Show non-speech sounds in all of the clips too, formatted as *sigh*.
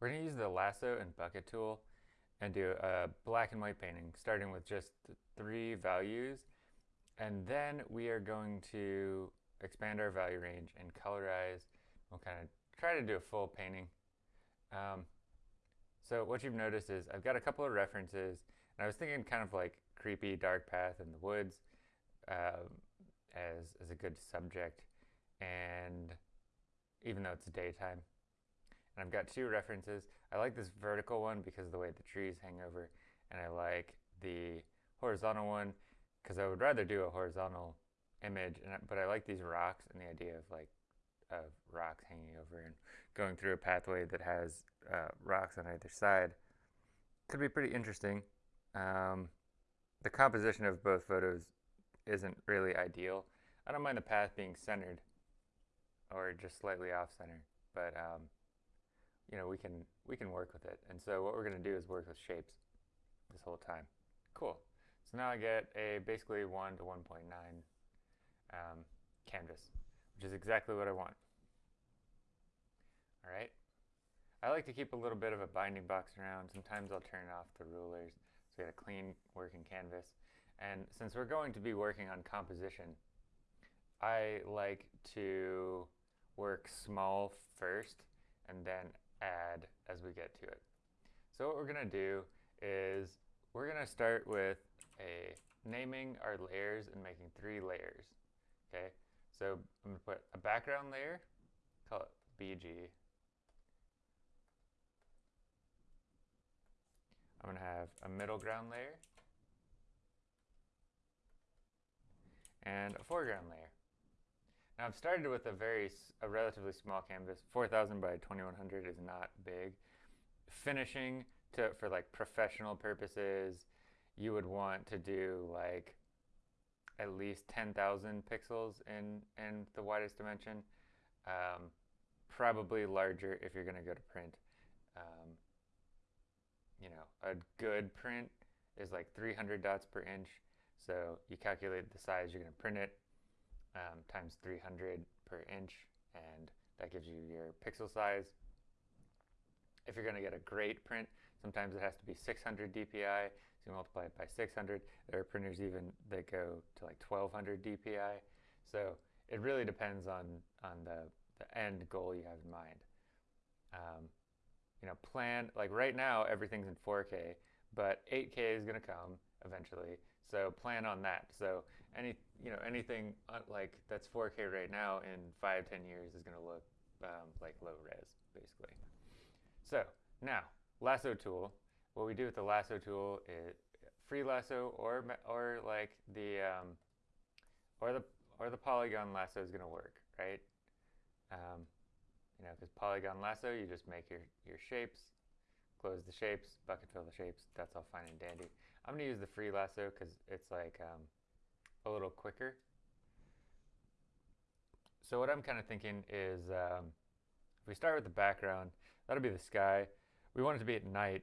We're going to use the lasso and bucket tool and do a black and white painting starting with just three values and then we are going to expand our value range and colorize. We'll kind of try to do a full painting. Um, so what you've noticed is I've got a couple of references and I was thinking kind of like creepy dark path in the woods uh, as, as a good subject and even though it's daytime. And I've got two references. I like this vertical one because of the way the trees hang over and I like the horizontal one because I would rather do a horizontal image, and, but I like these rocks and the idea of like of rocks hanging over and going through a pathway that has uh, rocks on either side. Could be pretty interesting. Um, the composition of both photos isn't really ideal. I don't mind the path being centered or just slightly off center, but um, you know we can we can work with it. And so what we're going to do is work with shapes this whole time. Cool. So now I get a basically 1 to 1.9 um, canvas, which is exactly what I want. All right. I like to keep a little bit of a binding box around. Sometimes I'll turn off the rulers so we get a clean working canvas. And since we're going to be working on composition, I like to work small first and then add as we get to it. So what we're going to do is we're going to start with a naming our layers and making three layers. Okay, so I'm going to put a background layer, call it BG. I'm going to have a middle ground layer and a foreground layer. Now I've started with a very, a relatively small canvas. 4000 by 2100 is not big. Finishing to, for like professional purposes, you would want to do like at least 10,000 pixels in, in the widest dimension. Um, probably larger if you're going to go to print. Um, you know, a good print is like 300 dots per inch. So you calculate the size you're going to print it um, times 300 per inch, and that gives you your pixel size. If you're going to get a great print, sometimes it has to be 600 dpi. So you multiply it by 600. There are printers even that go to like 1200 dpi. So it really depends on, on the, the end goal you have in mind. Um, you know, plan, like right now, everything's in 4K, but 8K is going to come eventually. So plan on that. So any, you know, anything uh, like that's 4K right now in five, 10 years is going to look um, like low res, basically. So now, lasso tool what we do with the lasso tool is free lasso or or like the um, or the or the polygon lasso is going to work, right? Um, you know, because polygon lasso, you just make your your shapes, close the shapes, bucket fill the shapes. That's all fine and dandy. I'm going to use the free lasso because it's like um, a little quicker. So what I'm kind of thinking is um, if we start with the background, that'll be the sky. We want it to be at night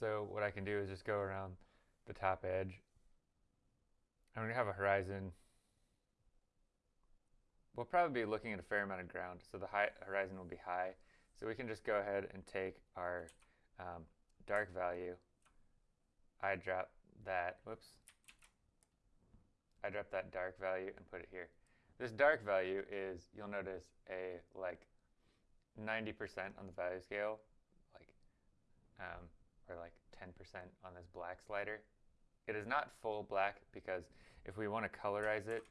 so what I can do is just go around the top edge. I'm going to have a horizon. We'll probably be looking at a fair amount of ground, so the high, horizon will be high. So we can just go ahead and take our um, dark value. I drop that, whoops. I drop that dark value and put it here. This dark value is, you'll notice, a like 90% on the value scale, like um, or like 10% on this black slider. It is not full black because if we want to colorize it,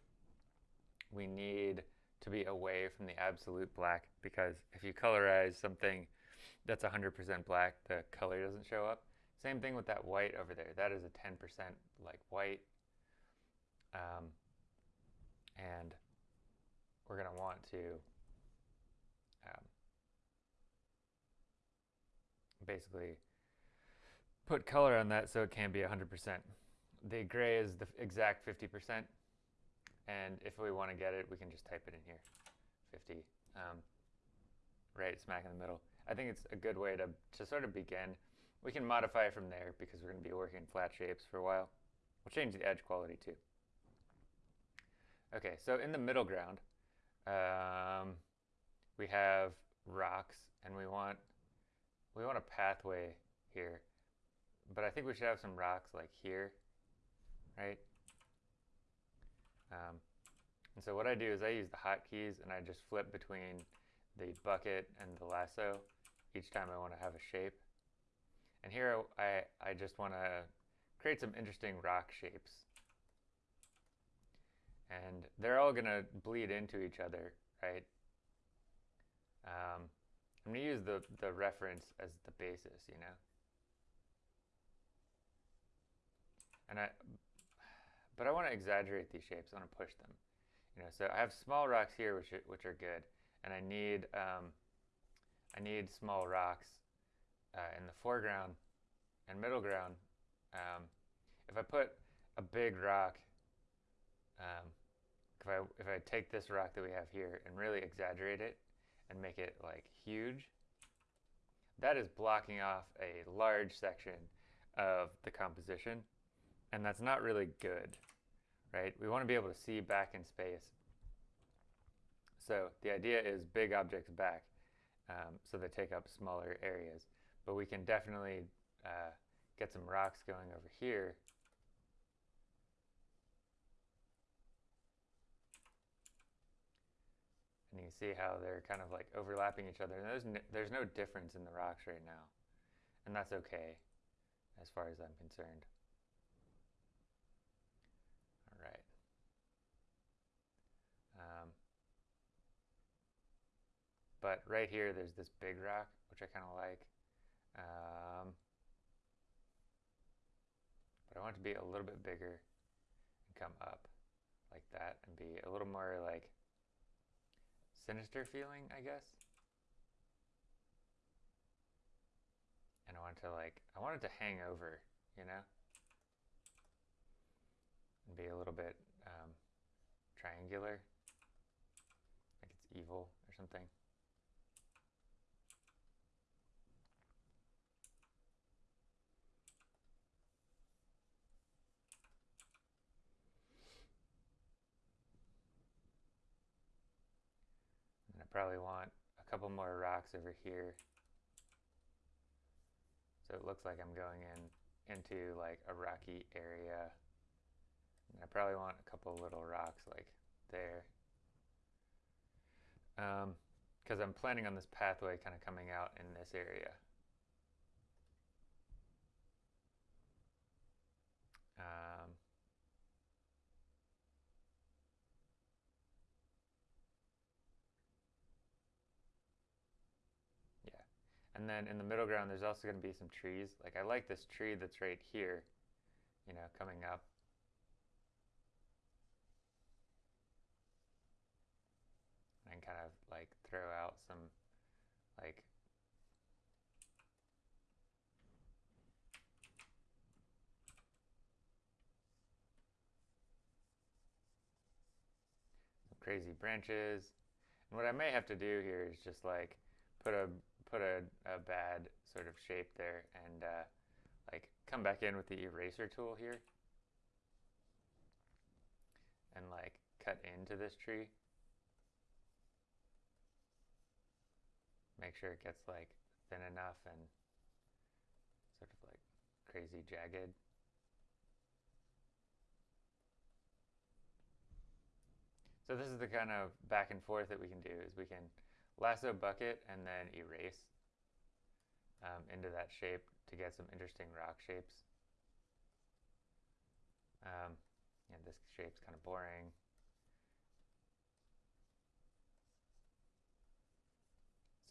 we need to be away from the absolute black because if you colorize something that's 100% black, the color doesn't show up. Same thing with that white over there. That is a 10% like white. Um, and we're going to want to um, basically put color on that so it can be 100%. The gray is the exact 50%, and if we want to get it, we can just type it in here, 50, um, right smack in the middle. I think it's a good way to, to sort of begin. We can modify from there because we're going to be working in flat shapes for a while. We'll change the edge quality too. Okay, so in the middle ground, um, we have rocks and we want we want a pathway here. But I think we should have some rocks like here, right? Um, and so what I do is I use the hotkeys and I just flip between the bucket and the lasso each time I want to have a shape. And here I, I just want to create some interesting rock shapes. And they're all going to bleed into each other, right? Um, I'm going to use the, the reference as the basis, you know? And I, but I want to exaggerate these shapes. I want to push them, you know. So I have small rocks here, which are, which are good, and I need um, I need small rocks uh, in the foreground and middle ground. Um, if I put a big rock, um, if I if I take this rock that we have here and really exaggerate it and make it like huge, that is blocking off a large section of the composition, and that's not really good, right? We want to be able to see back in space. So the idea is big objects back, um, so they take up smaller areas. But we can definitely uh, get some rocks going over here. And you can see how they're kind of like overlapping each other. And there's no, there's no difference in the rocks right now. And that's okay, as far as I'm concerned. All right. Um, but right here, there's this big rock, which I kind of like. Um, but I want it to be a little bit bigger and come up like that and be a little more like sinister feeling, I guess. And I wanted to like, I wanted to hang over, you know? And be a little bit um, triangular, like it's evil or something. Probably want a couple more rocks over here. So it looks like I'm going in into like a rocky area. And I probably want a couple little rocks like there. Because um, I'm planning on this pathway kind of coming out in this area. Um, And then in the middle ground, there's also going to be some trees. Like I like this tree that's right here, you know, coming up. And kind of like throw out some like crazy branches. And what I may have to do here is just like put a put a, a bad sort of shape there and uh, like come back in with the eraser tool here and like cut into this tree. Make sure it gets like thin enough and sort of like crazy jagged. So this is the kind of back and forth that we can do is we can lasso bucket and then erase um, into that shape to get some interesting rock shapes. Um, and this shape's kind of boring.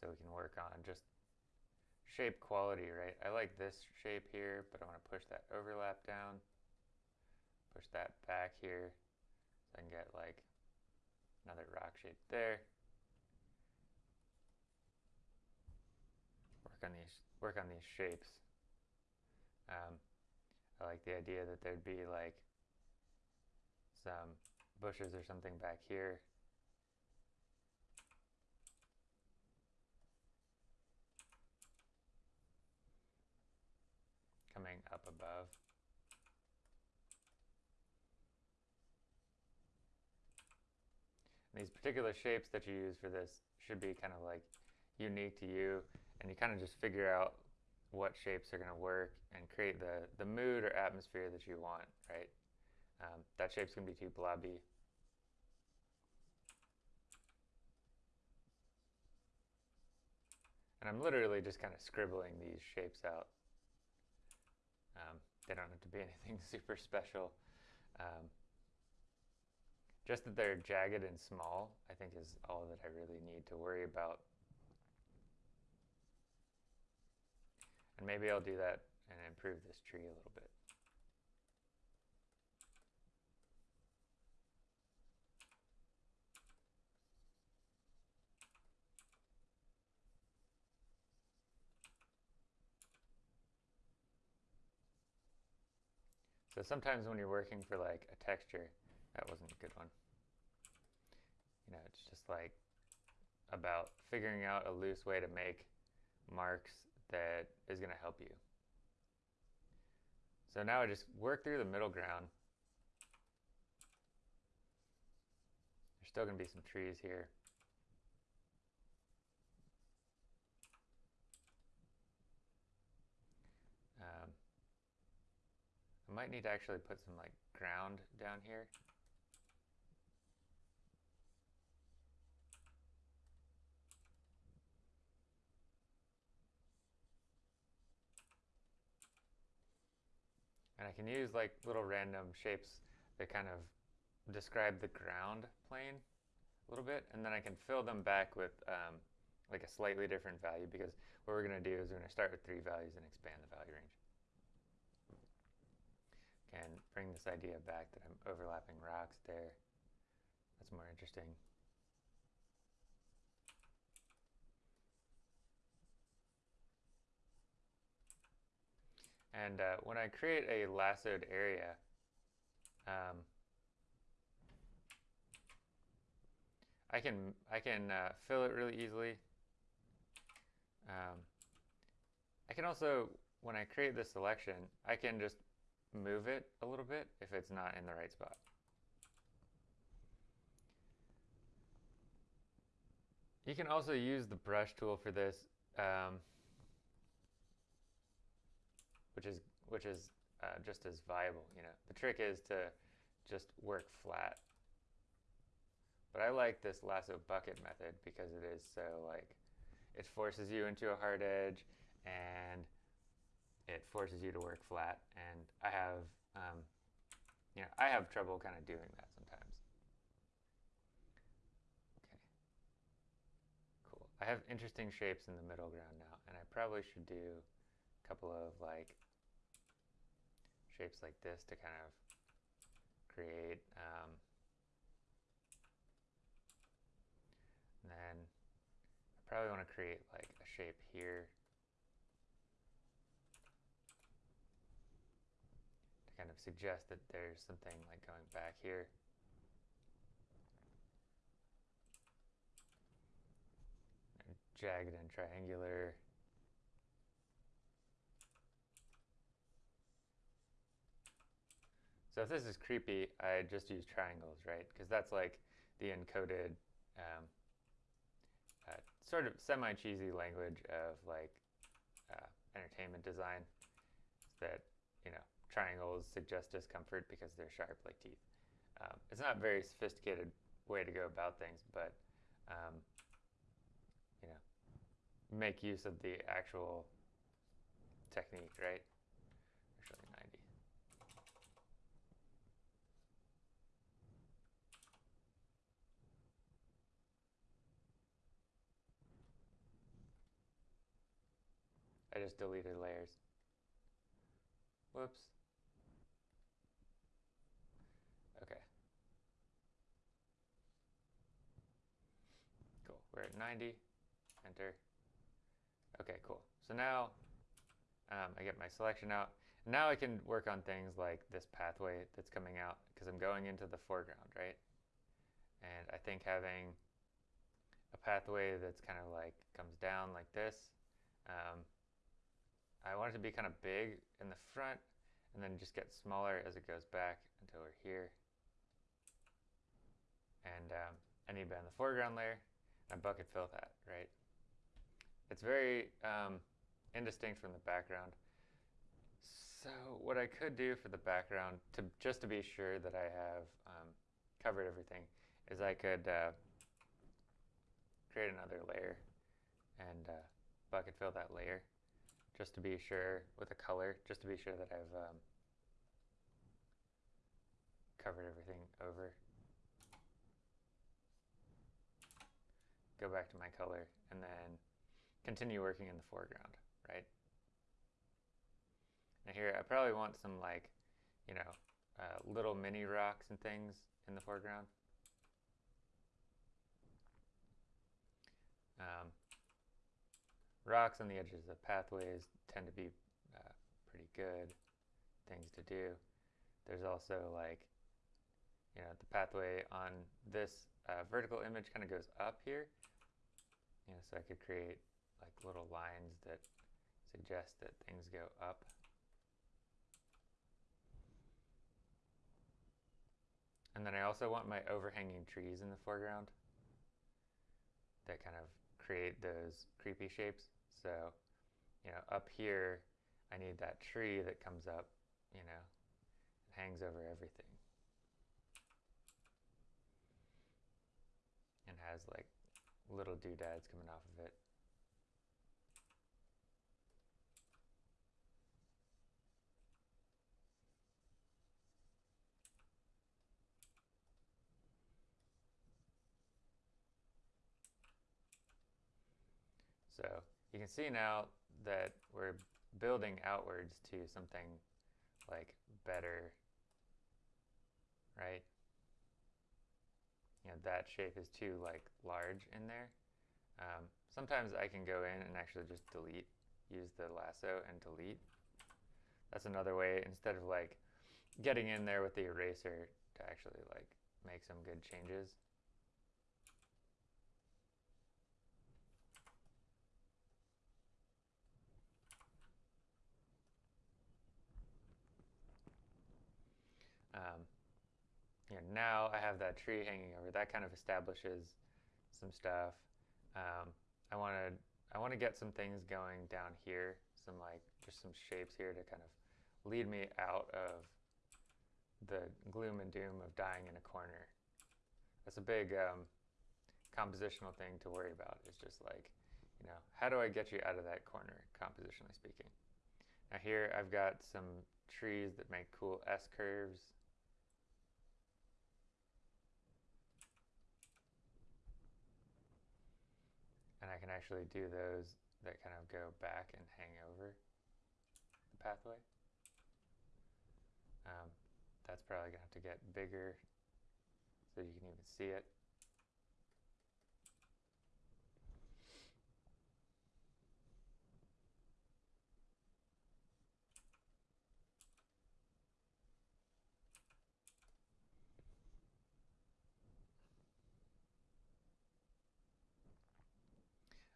So we can work on just shape quality, right? I like this shape here, but I want to push that overlap down, push that back here, can get like another rock shape there. Work on these work on these shapes. Um, I like the idea that there'd be like some bushes or something back here. Coming up above. And these particular shapes that you use for this should be kind of like unique to you, and you kind of just figure out what shapes are going to work and create the, the mood or atmosphere that you want, right? Um, that shape's going to be too blobby. And I'm literally just kind of scribbling these shapes out. Um, they don't have to be *laughs* anything super special. Um, just that they're jagged and small, I think is all that I really need to worry about. And maybe I'll do that and improve this tree a little bit. So sometimes when you're working for like a texture, that wasn't a good one. You know, it's just like about figuring out a loose way to make marks that is going to help you. So now I just work through the middle ground. There's still going to be some trees here. Um, I might need to actually put some like ground down here. I can use like little random shapes that kind of describe the ground plane a little bit, and then I can fill them back with um, like a slightly different value because what we're going to do is we're going to start with three values and expand the value range. Can bring this idea back that I'm overlapping rocks there. That's more interesting. And uh, when I create a lassoed area, um, I can I can uh, fill it really easily. Um, I can also, when I create this selection, I can just move it a little bit if it's not in the right spot. You can also use the brush tool for this. Um, which is which is uh, just as viable. You know, the trick is to just work flat. But I like this lasso bucket method because it is so like it forces you into a hard edge and it forces you to work flat. And I have um, you know I have trouble kind of doing that sometimes. Okay. Cool. I have interesting shapes in the middle ground now, and I probably should do a couple of like shapes like this to kind of create um, and then I probably want to create like a shape here to kind of suggest that there's something like going back here. Jagged and triangular So if this is creepy, I just use triangles, right? Because that's like the encoded um, uh, sort of semi-cheesy language of like uh, entertainment design. That you know, triangles suggest discomfort because they're sharp like teeth. Um, it's not a very sophisticated way to go about things, but um, you know, make use of the actual technique, right? I just deleted layers. Whoops. Okay. Cool. We're at 90. Enter. Okay, cool. So now um, I get my selection out. Now I can work on things like this pathway that's coming out because I'm going into the foreground, right? And I think having a pathway that's kind of like comes down like this um, I want it to be kind of big in the front and then just get smaller as it goes back until we're here. And um, I need to be on the foreground layer and bucket fill that, right? it's very um, indistinct from the background. So what I could do for the background, to just to be sure that I have um, covered everything, is I could uh, create another layer and uh, bucket fill that layer, just to be sure with a color, just to be sure that I've um, covered everything over. Go back to my color and then continue working in the foreground, right? Now here, I probably want some like, you know, uh, little mini rocks and things in the foreground. Um, rocks on the edges of the pathways tend to be uh, pretty good things to do. There's also like, you know, the pathway on this uh, vertical image kind of goes up here. You know, so I could create like little lines that suggest that things go up. And then I also want my overhanging trees in the foreground that kind of create those creepy shapes. So, you know, up here, I need that tree that comes up, you know, and hangs over everything. And has like little doodads coming off of it. So you can see now that we're building outwards to something like better, right? You know, that shape is too like large in there. Um, sometimes I can go in and actually just delete, use the lasso and delete. That's another way, instead of like getting in there with the eraser to actually like make some good changes. Um, you know, now I have that tree hanging over. That kind of establishes some stuff. Um, I want to I want to get some things going down here, some like just some shapes here to kind of lead me out of the gloom and doom of dying in a corner. That's a big um, compositional thing to worry about. Is just like, you know, how do I get you out of that corner, compositionally speaking? Now here I've got some trees that make cool S curves. And I can actually do those that kind of go back and hang over the pathway. Um, that's probably going to have to get bigger so you can even see it.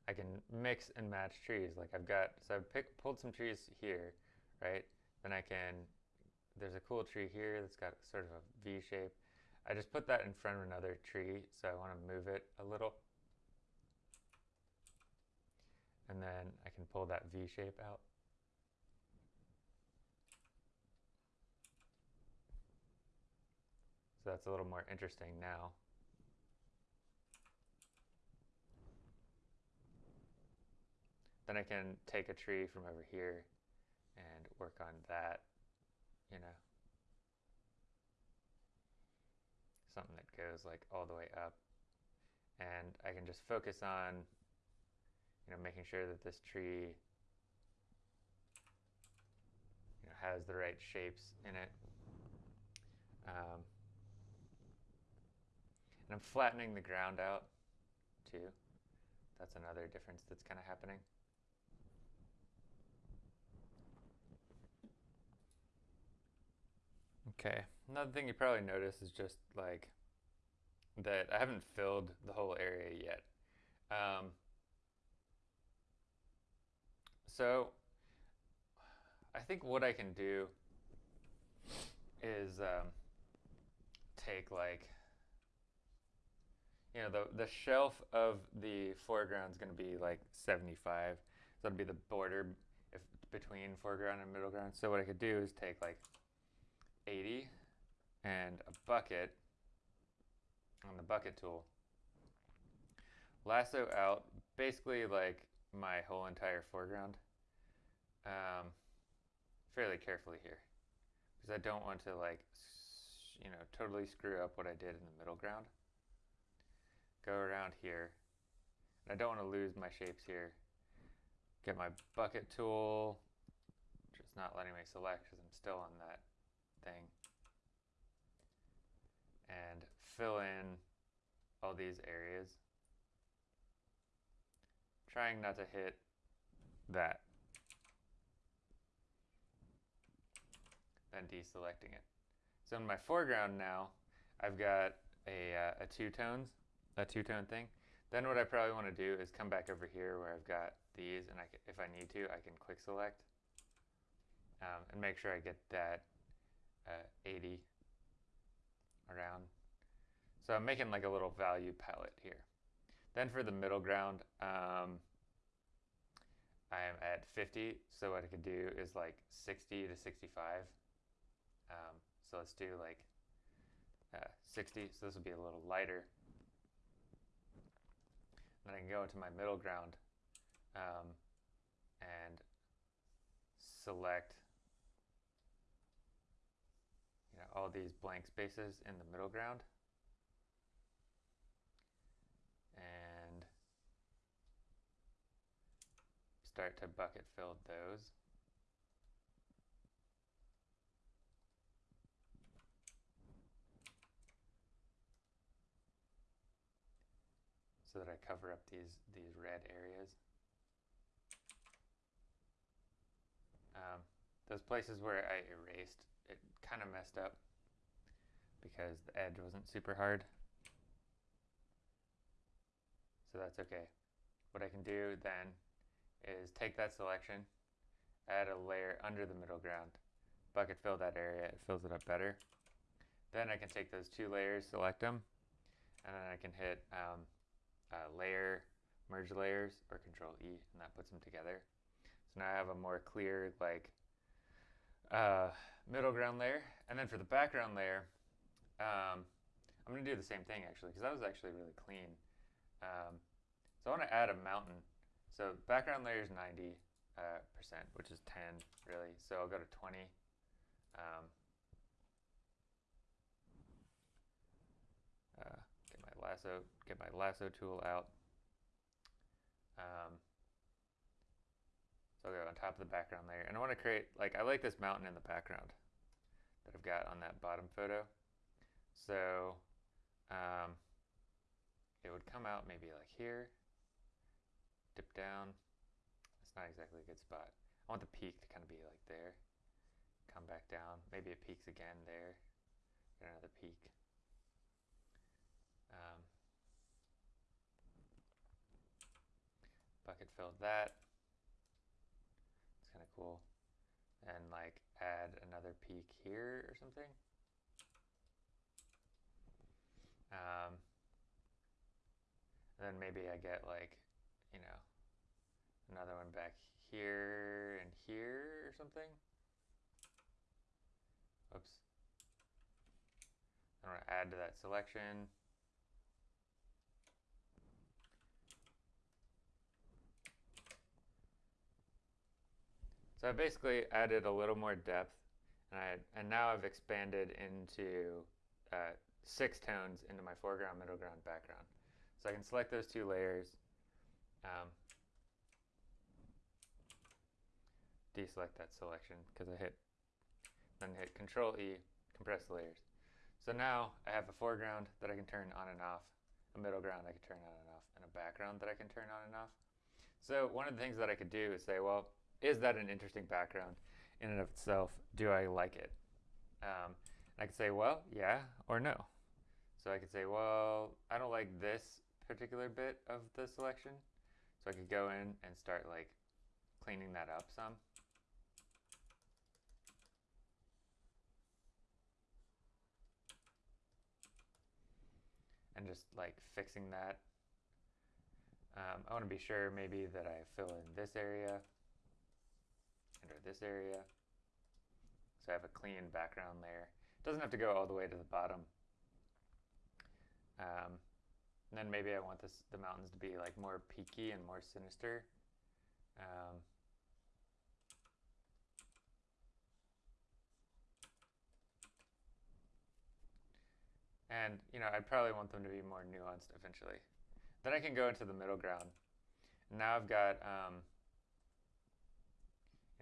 I can mix and match trees. Like I've got, so I've pick, pulled some trees here, right? Then I can, there's a cool tree here that's got sort of a V shape. I just put that in front of another tree, so I want to move it a little. And then I can pull that V shape out. So that's a little more interesting now. Then I can take a tree from over here and work on that, you know. Something that goes like all the way up. And I can just focus on, you know, making sure that this tree you know, has the right shapes in it. Um, and I'm flattening the ground out too. That's another difference that's kind of happening. Okay. Another thing you probably notice is just like that I haven't filled the whole area yet. Um, so I think what I can do is um, take like, you know, the, the shelf of the foreground is going to be like 75. So that'll be the border if between foreground and middle ground. So what I could do is take like 80 and a bucket on the bucket tool. Lasso out basically like my whole entire foreground um, fairly carefully here because I don't want to like you know totally screw up what I did in the middle ground. Go around here. And I don't want to lose my shapes here. Get my bucket tool, just not letting me select because I'm still on that thing. And fill in all these areas. Trying not to hit that. Then deselecting it. So in my foreground now, I've got a, uh, a two tones, a two tone thing. Then what I probably want to do is come back over here where I've got these, and I can, if I need to, I can quick select um, and make sure I get that uh, 80 around. So I'm making like a little value palette here. Then for the middle ground, um, I am at 50. So what I could do is like 60 to 65. Um, so let's do like uh, 60. So this will be a little lighter. Then I can go into my middle ground um, and select you know, all these blank spaces in the middle ground. And start to bucket fill those. so that I cover up these, these red areas. Um, those places where I erased, kind of messed up because the edge wasn't super hard. So that's okay. What I can do then is take that selection, add a layer under the middle ground, bucket fill that area, it fills it up better. Then I can take those two layers, select them, and then I can hit um, uh, layer, merge layers, or Control E, and that puts them together. So now I have a more clear, like, uh, middle ground layer. And then for the background layer, um, I'm going to do the same thing, actually, because that was actually really clean. Um, so I want to add a mountain. So background layer is 90 uh, percent, which is 10, really. So I'll go to 20. Um, uh, lasso, get my lasso tool out. Um, so I'll go on top of the background layer. And I want to create, like, I like this mountain in the background that I've got on that bottom photo. So um, it would come out maybe like here, dip down. It's not exactly a good spot. I want the peak to kind of be like there. Come back down. Maybe it peaks again there. Get another peak. Um, bucket filled that. Cool. And like add another peak here or something. Um, then maybe I get like, you know, another one back here and here or something. Oops. I'm going to add to that selection. So I basically added a little more depth, and, I, and now I've expanded into uh, six tones into my foreground, middle ground, background. So I can select those two layers, um, deselect that selection because I hit, then hit Control E, compress the layers. So now I have a foreground that I can turn on and off, a middle ground I can turn on and off, and a background that I can turn on and off. So one of the things that I could do is say, well, is that an interesting background in and of itself? Do I like it? Um, I could say, well, yeah or no. So I could say, well, I don't like this particular bit of the selection. So I could go in and start like cleaning that up some. And just like fixing that. Um, I want to be sure maybe that I fill in this area and or this area. So I have a clean background layer. It doesn't have to go all the way to the bottom. Um, and then maybe I want this the mountains to be like more peaky and more sinister. Um, and you know, I'd probably want them to be more nuanced eventually. Then I can go into the middle ground. Now I've got um,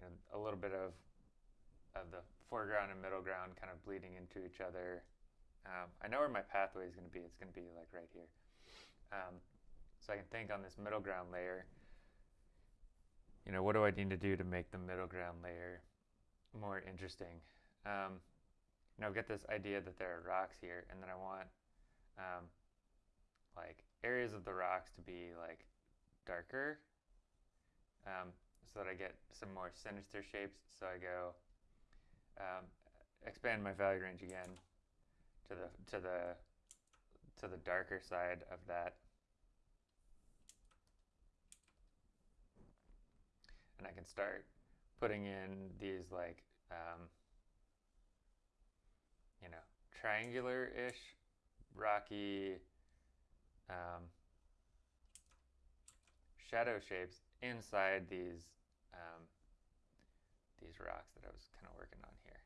you know, a little bit of of the foreground and middle ground kind of bleeding into each other. Um, I know where my pathway is going to be. It's going to be like right here. Um, so I can think on this middle ground layer, you know, what do I need to do to make the middle ground layer more interesting? Um, you know, I've got this idea that there are rocks here, and then I want um, like areas of the rocks to be like darker um, so that I get some more sinister shapes. So I go um, expand my value range again to the to the to the darker side of that. And I can start putting in these like, um, you know, triangular-ish, rocky um, shadow shapes inside these um, these rocks that I was kind of working on here.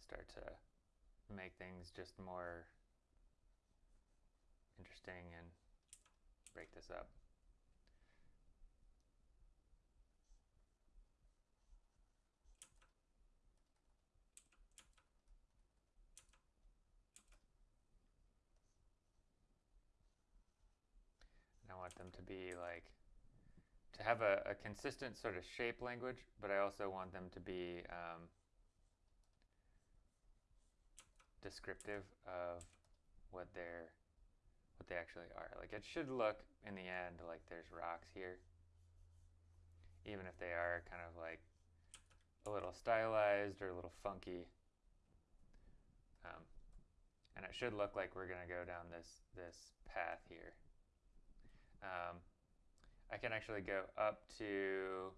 Start to make things just more interesting and break this up. And I want them to be like, to have a, a consistent sort of shape language, but I also want them to be um, descriptive of what they're what they actually are. Like it should look in the end like there's rocks here, even if they are kind of like a little stylized or a little funky. Um, and it should look like we're going to go down this this path here. Um, I can actually go up to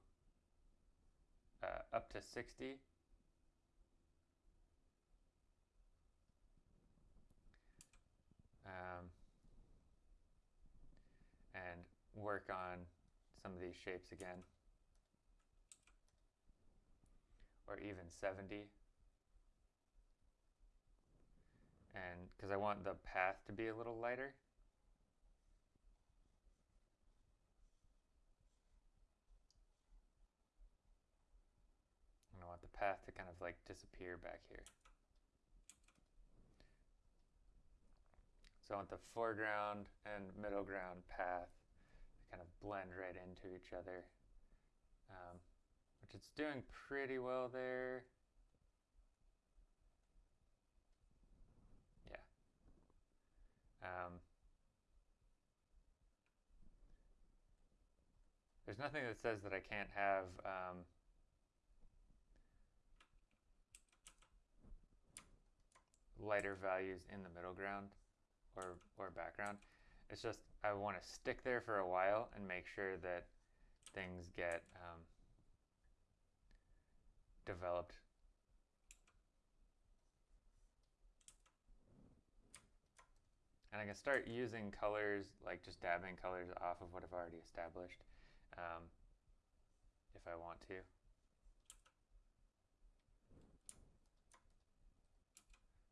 uh, up to 60 um, and work on some of these shapes again. Or even 70 and because I want the path to be a little lighter and I want the path to kind of like disappear back here So I want the foreground and middle ground path to kind of blend right into each other, um, which it's doing pretty well there. Yeah. Um, there's nothing that says that I can't have um, lighter values in the middle ground or, or background. It's just I want to stick there for a while and make sure that things get um, developed. And I can start using colors, like just dabbing colors off of what I've already established um, if I want to.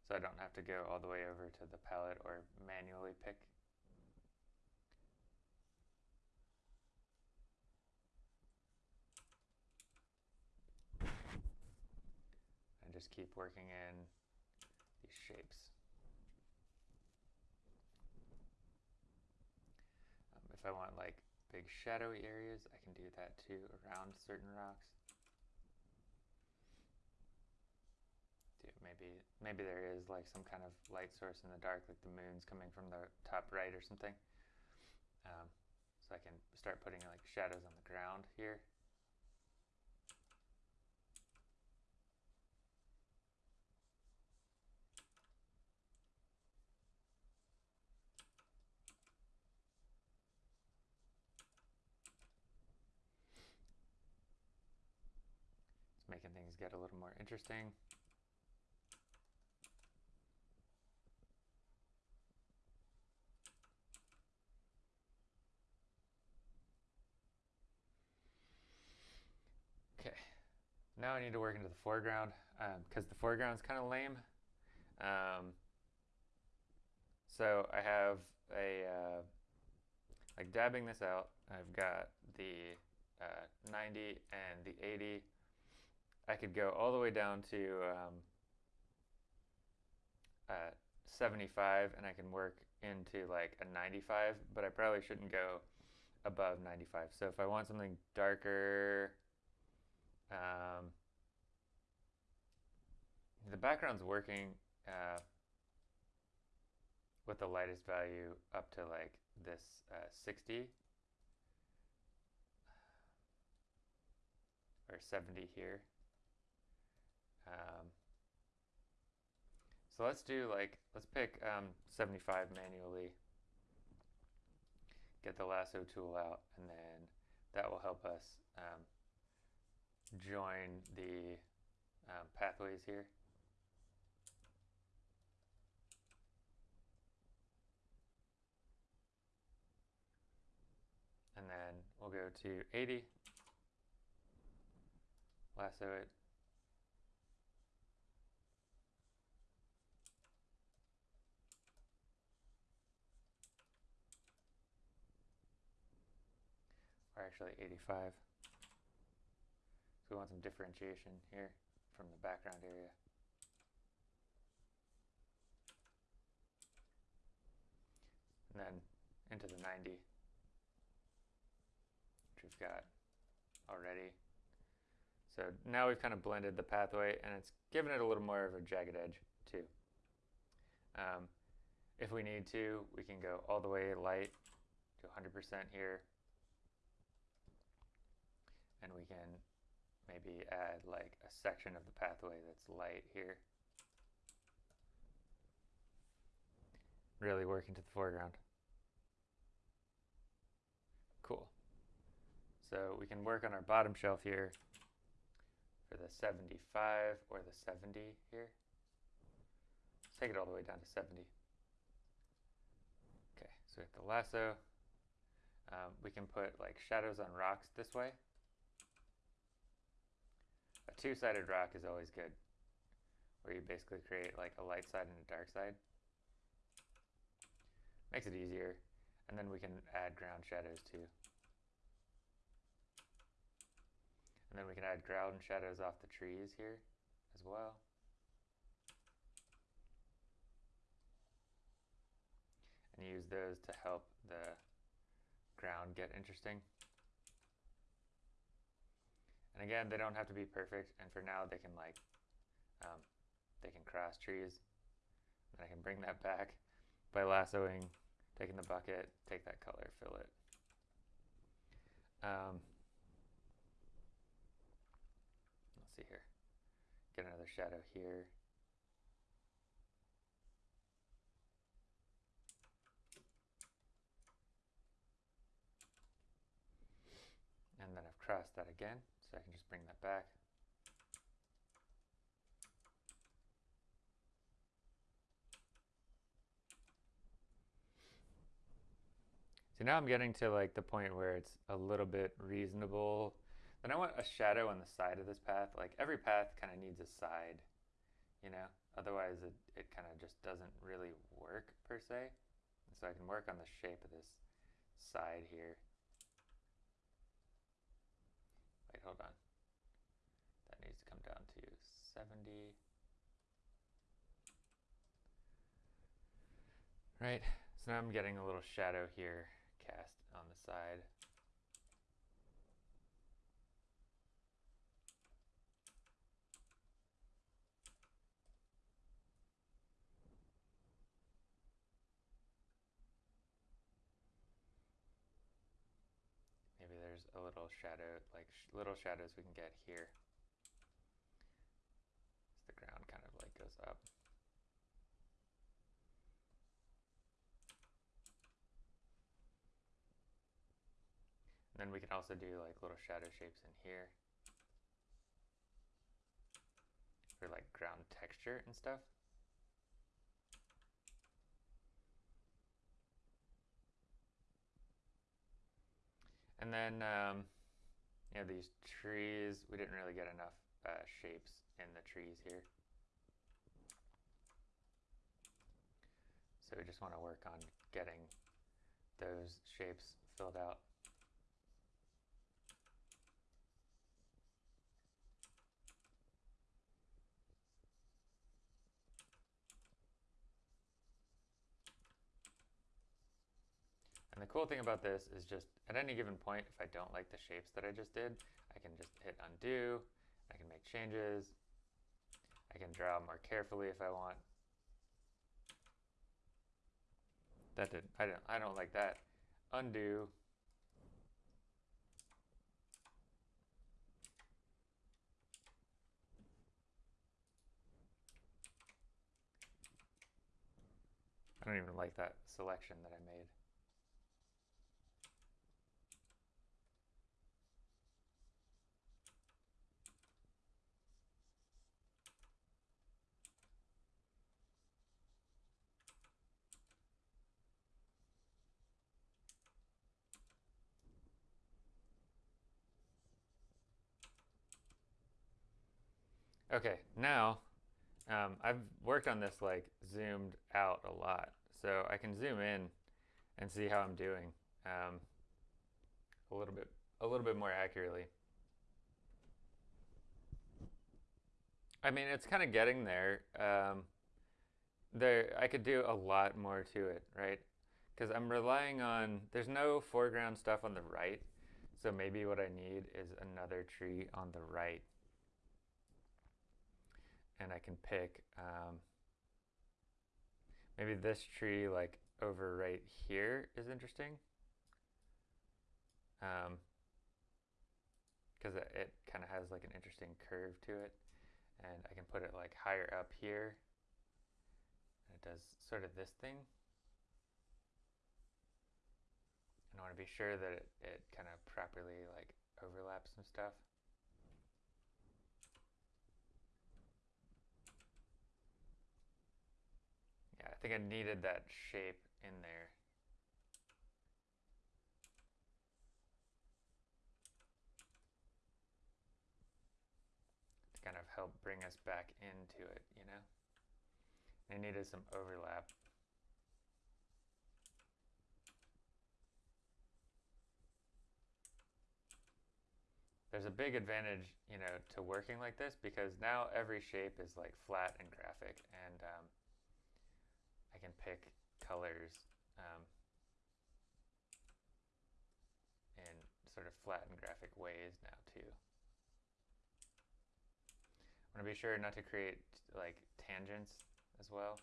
So I don't have to go all the way over to the palette or manually pick. And just keep working in these shapes. Um, if I want like big shadowy areas, I can do that too around certain rocks. maybe maybe there is like some kind of light source in the dark, like the moon's coming from the top right or something. Um, so I can start putting like shadows on the ground here. It's making things get a little more interesting. Now I need to work into the foreground because um, the foreground is kind of lame. Um, so I have a, uh, like dabbing this out, I've got the uh, 90 and the 80. I could go all the way down to um, uh, 75 and I can work into like a 95, but I probably shouldn't go above 95. So if I want something darker, um, the background's working uh, with the lightest value up to like this uh, 60 or 70 here. Um, so let's do like, let's pick um, 75 manually, get the lasso tool out, and then that will help us um, join the um, pathways here. And then we'll go to 80 lasso it. Or actually 85. So we want some differentiation here from the background area. And then into the 90, which we've got already. So now we've kind of blended the pathway and it's given it a little more of a jagged edge too. Um, if we need to, we can go all the way light to 100% here. And we can maybe add like a section of the pathway that's light here. Really working to the foreground. So we can work on our bottom shelf here for the 75 or the 70 here. Let's take it all the way down to 70. Okay, so we have the lasso. Um, we can put like shadows on rocks this way. A two-sided rock is always good, where you basically create like a light side and a dark side. Makes it easier. And then we can add ground shadows too. And then we can add ground shadows off the trees here as well. And use those to help the ground get interesting. And again, they don't have to be perfect. And for now, they can like, um, they can cross trees. And I can bring that back by lassoing, taking the bucket, take that color, fill it. Um, see here. Get another shadow here. And then I've crossed that again, so I can just bring that back. So now I'm getting to like the point where it's a little bit reasonable then I want a shadow on the side of this path. Like every path kind of needs a side, you know? Otherwise it, it kind of just doesn't really work per se. So I can work on the shape of this side here. Wait, hold on. That needs to come down to 70. Right, so now I'm getting a little shadow here cast on the side. there's a little shadow, like sh little shadows we can get here. As the ground kind of like goes up. And then we can also do like little shadow shapes in here. for like ground texture and stuff. And then, um, you know, these trees, we didn't really get enough uh, shapes in the trees here. So we just want to work on getting those shapes filled out. And the cool thing about this is just at any given point, if I don't like the shapes that I just did, I can just hit undo, I can make changes, I can draw more carefully if I want. That did, I don't, I don't like that. Undo. I don't even like that selection that I made. Okay, now um, I've worked on this like zoomed out a lot, so I can zoom in and see how I'm doing um, a little bit a little bit more accurately. I mean, it's kind of getting there. Um, there, I could do a lot more to it, right? Because I'm relying on there's no foreground stuff on the right, so maybe what I need is another tree on the right and I can pick um, maybe this tree like over right here is interesting. Because um, it, it kind of has like an interesting curve to it and I can put it like higher up here. And it does sort of this thing. And I want to be sure that it, it kind of properly like overlaps some stuff I think I needed that shape in there. To kind of help bring us back into it, you know? I needed some overlap. There's a big advantage, you know, to working like this because now every shape is like flat and graphic and um, I can pick colors um, in sort of flat and graphic ways now too. I want to be sure not to create like tangents as well.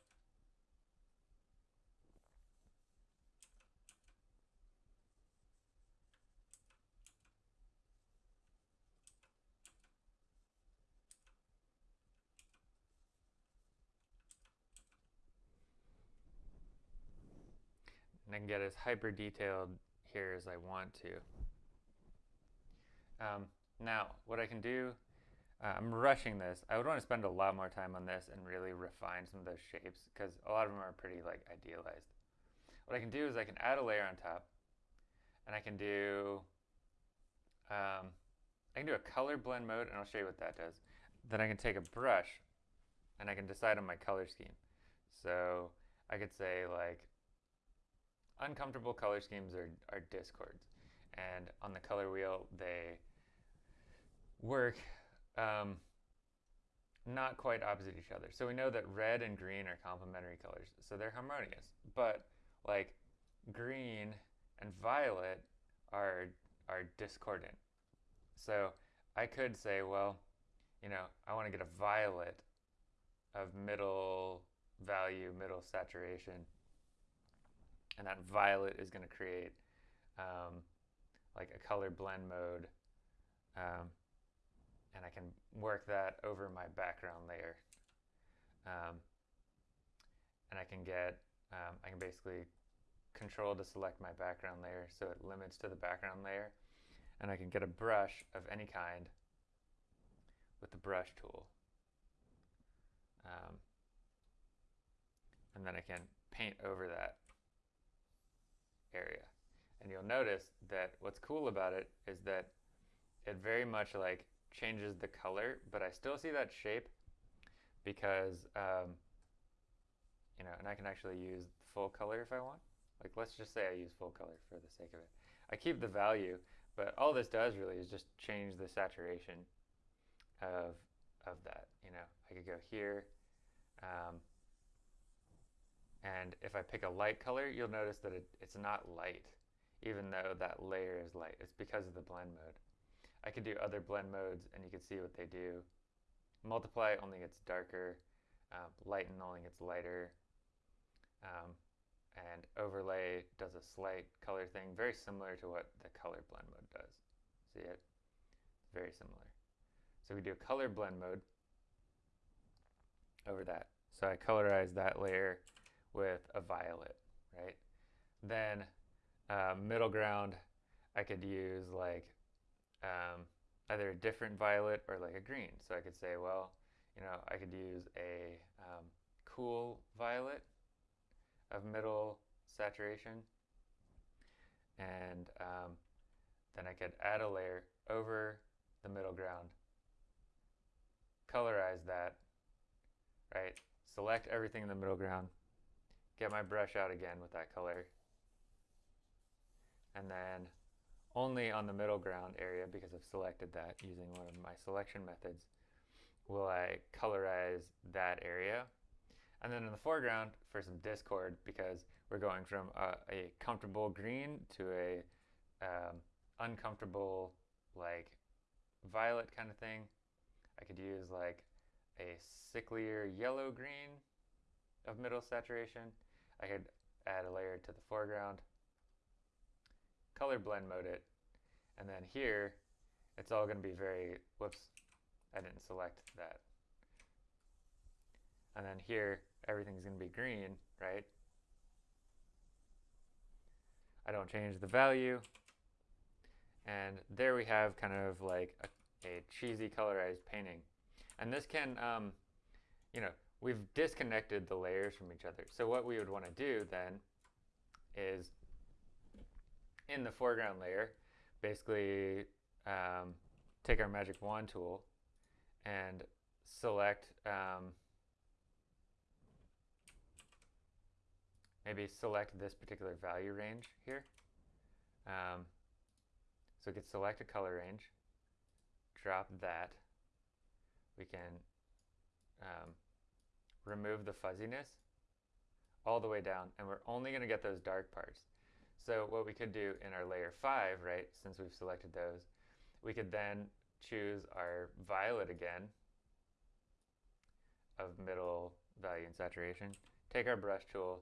Get as hyper detailed here as I want to. Um, now, what I can do, uh, I'm rushing this. I would want to spend a lot more time on this and really refine some of those shapes because a lot of them are pretty like idealized. What I can do is I can add a layer on top and I can do, um, I can do a color blend mode and I'll show you what that does. Then I can take a brush and I can decide on my color scheme. So I could say like uncomfortable color schemes are, are discords. And on the color wheel, they work um, not quite opposite each other. So we know that red and green are complementary colors, so they're harmonious. But like green and violet are are discordant. So I could say, well, you know, I want to get a violet of middle value, middle saturation, and that violet is going to create um, like a color blend mode um, and I can work that over my background layer. Um, and I can get um, I can basically control to select my background layer so it limits to the background layer and I can get a brush of any kind with the brush tool. Um, and then I can paint over that area. And you'll notice that what's cool about it is that it very much like changes the color, but I still see that shape because, um, you know, and I can actually use full color if I want. Like, let's just say I use full color for the sake of it. I keep the value, but all this does really is just change the saturation of, of that. You know, I could go here, um, and if I pick a light color, you'll notice that it, it's not light, even though that layer is light. It's because of the blend mode. I could do other blend modes and you can see what they do. Multiply only gets darker, um, lighten only gets lighter, um, and overlay does a slight color thing, very similar to what the color blend mode does. See it? Very similar. So we do a color blend mode over that. So I colorize that layer with a violet, right? Then uh, middle ground, I could use like um, either a different violet or like a green. So I could say, well, you know, I could use a um, cool violet of middle saturation. And um, then I could add a layer over the middle ground, colorize that, right? Select everything in the middle ground, get my brush out again with that color, and then only on the middle ground area, because I've selected that using one of my selection methods, will I colorize that area. And then in the foreground, for some discord, because we're going from a, a comfortable green to a um, uncomfortable, like, violet kind of thing, I could use like a sicklier yellow-green of middle saturation. I could add a layer to the foreground color blend mode it. And then here, it's all going to be very, whoops, I didn't select that. And then here, everything's going to be green, right? I don't change the value. And there we have kind of like a, a cheesy colorized painting. And this can, um, you know, we've disconnected the layers from each other. So what we would want to do then is in the foreground layer, basically um, take our magic wand tool and select um, maybe select this particular value range here. Um, so we could select a color range, drop that. We can um, remove the fuzziness all the way down, and we're only going to get those dark parts. So what we could do in our layer 5, right, since we've selected those, we could then choose our violet again of middle value and saturation, take our brush tool,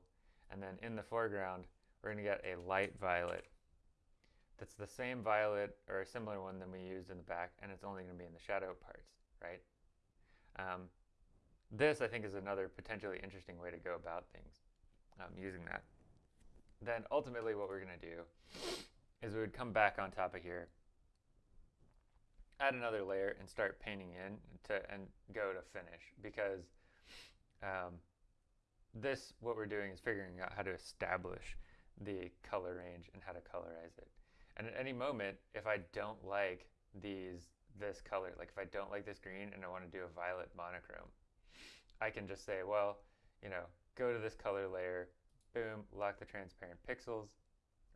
and then in the foreground, we're going to get a light violet that's the same violet or a similar one than we used in the back, and it's only going to be in the shadow parts, right? Um, this, I think, is another potentially interesting way to go about things um, using that then ultimately what we're going to do is we would come back on top of here, add another layer, and start painting in to and go to finish because um, this, what we're doing is figuring out how to establish the color range and how to colorize it. And at any moment, if I don't like these, this color, like if I don't like this green and I want to do a violet monochrome, I can just say, well, you know, go to this color layer, boom, lock the transparent pixels,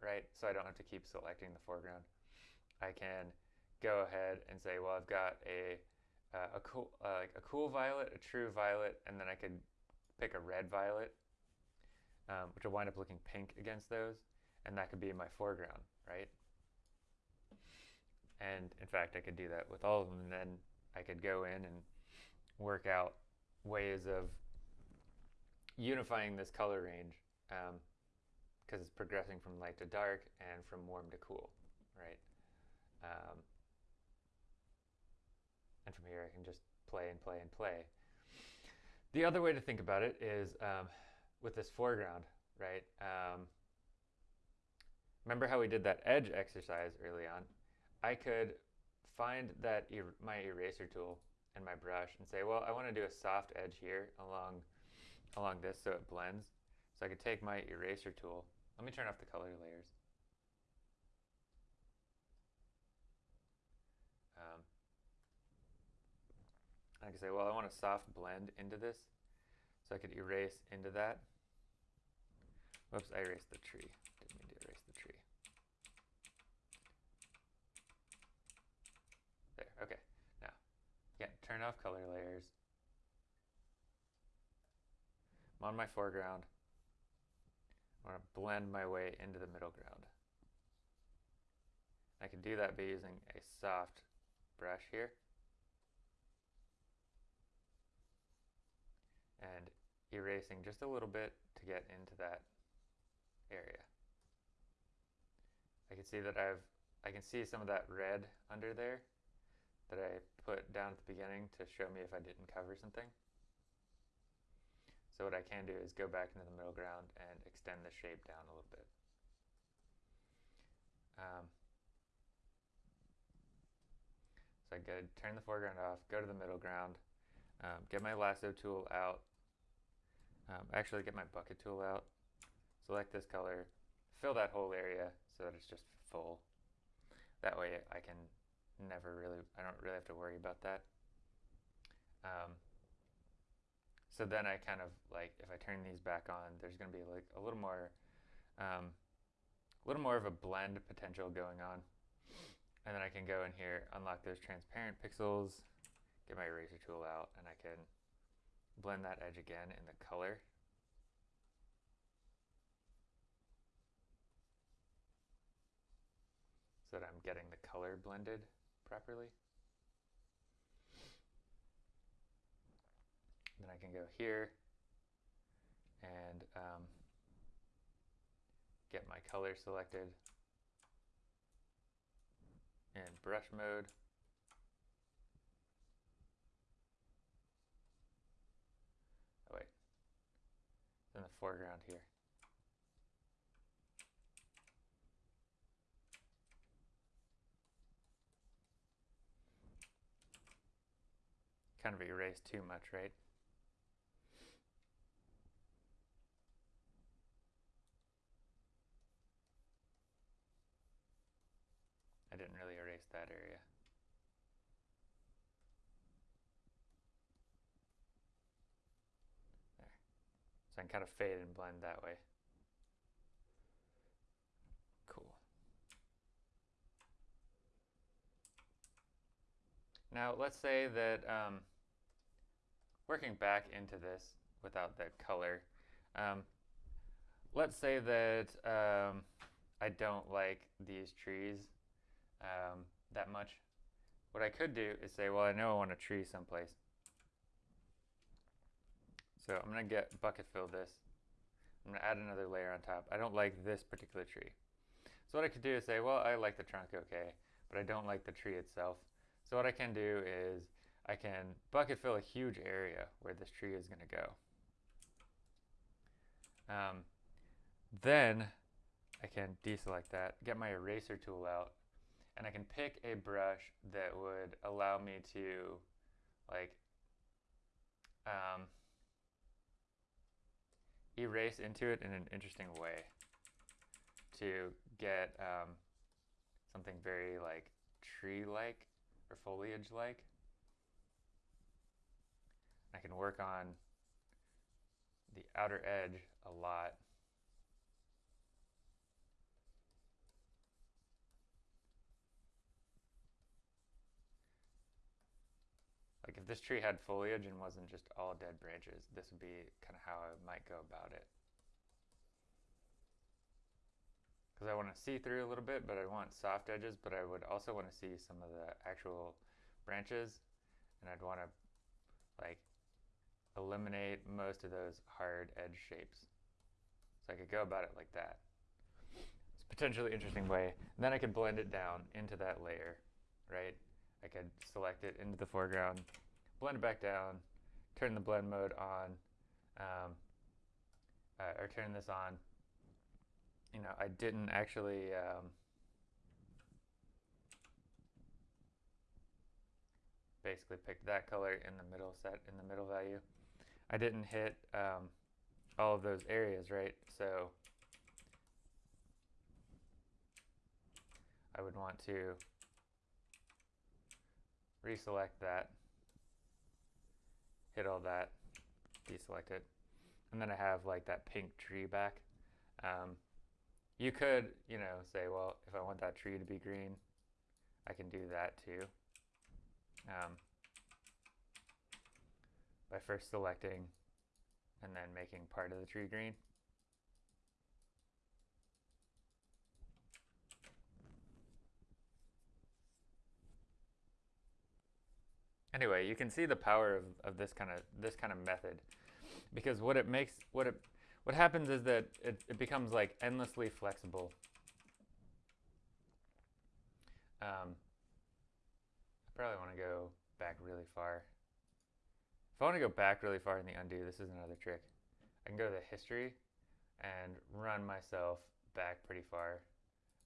right? So I don't have to keep selecting the foreground. I can go ahead and say, well, I've got a, uh, a cool, uh, like a cool violet, a true violet, and then I could pick a red violet, um, which will wind up looking pink against those, and that could be my foreground, right? And in fact, I could do that with all of them, and then I could go in and work out ways of unifying this color range because um, it's progressing from light to dark and from warm to cool, right? Um, and from here I can just play and play and play. The other way to think about it is um, with this foreground, right? Um, remember how we did that edge exercise early on? I could find that er my eraser tool in my brush and say, well, I want to do a soft edge here along, along this so it blends. So I could take my eraser tool. Let me turn off the color layers. Um, I can say, well, I want a soft blend into this. So I could erase into that. Whoops, I erased the tree. Didn't mean to erase the tree. There, okay. Now, again, turn off color layers. I'm on my foreground. I want to blend my way into the middle ground. I can do that by using a soft brush here. And erasing just a little bit to get into that area. I can see that I've, I can see some of that red under there that I put down at the beginning to show me if I didn't cover something. So what I can do is go back into the middle ground and extend the shape down a little bit. Um, so I go turn the foreground off, go to the middle ground, um, get my lasso tool out, um, actually get my bucket tool out, select this color, fill that whole area so that it's just full. That way I can never really, I don't really have to worry about that. Um, so then I kind of like, if I turn these back on, there's going to be like a little more, um, a little more of a blend potential going on. And then I can go in here, unlock those transparent pixels, get my eraser tool out, and I can blend that edge again in the color. So that I'm getting the color blended properly. Then I can go here and um, get my color selected in brush mode. Oh wait, in the foreground here. Kind of erase too much, right? I didn't really erase that area. There. So I can kind of fade and blend that way. Cool. Now let's say that um, working back into this without the color, um, let's say that um, I don't like these trees um, that much. What I could do is say, well, I know I want a tree someplace. So I'm going to get bucket fill this. I'm going to add another layer on top. I don't like this particular tree. So what I could do is say, well, I like the trunk okay, but I don't like the tree itself. So what I can do is I can bucket fill a huge area where this tree is going to go. Um, then I can deselect that, get my eraser tool out, and I can pick a brush that would allow me to like um, erase into it in an interesting way to get um, something very like tree-like or foliage-like. I can work on the outer edge a lot Like if this tree had foliage and wasn't just all dead branches, this would be kind of how I might go about it. Because I want to see through a little bit, but I want soft edges, but I would also want to see some of the actual branches, and I'd want to like eliminate most of those hard edge shapes. So I could go about it like that. It's a potentially interesting way. And then I could blend it down into that layer, right? I could select it into the foreground, blend it back down, turn the blend mode on, um, uh, or turn this on. You know, I didn't actually um, basically picked that color in the middle set in the middle value. I didn't hit um, all of those areas, right? So I would want to reselect that, hit all that, deselect it, and then I have like that pink tree back. Um, you could, you know, say, well, if I want that tree to be green, I can do that too. Um, by first selecting and then making part of the tree green. Anyway, you can see the power of, of this kind of this kind of method because what it makes what it what happens is that it, it becomes like endlessly flexible. Um, I probably want to go back really far. If I want to go back really far in the undo, this is another trick. I can go to the history and run myself back pretty far,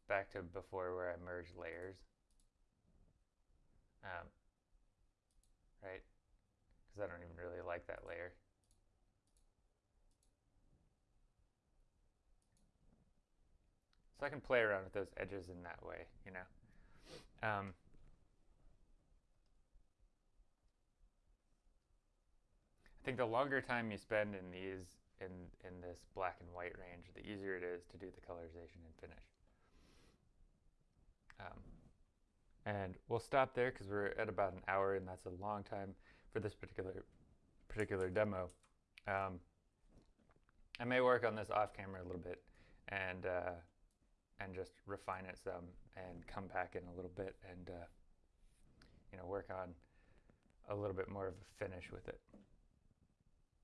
back to before where I merged layers. Um, right? Because I don't even really like that layer. So I can play around with those edges in that way, you know. Um, think the longer time you spend in these, in, in this black and white range, the easier it is to do the colorization and finish. Um, and we'll stop there because we're at about an hour and that's a long time for this particular particular demo. Um, I may work on this off camera a little bit and uh, and just refine it some and come back in a little bit and uh, you know work on a little bit more of a finish with it.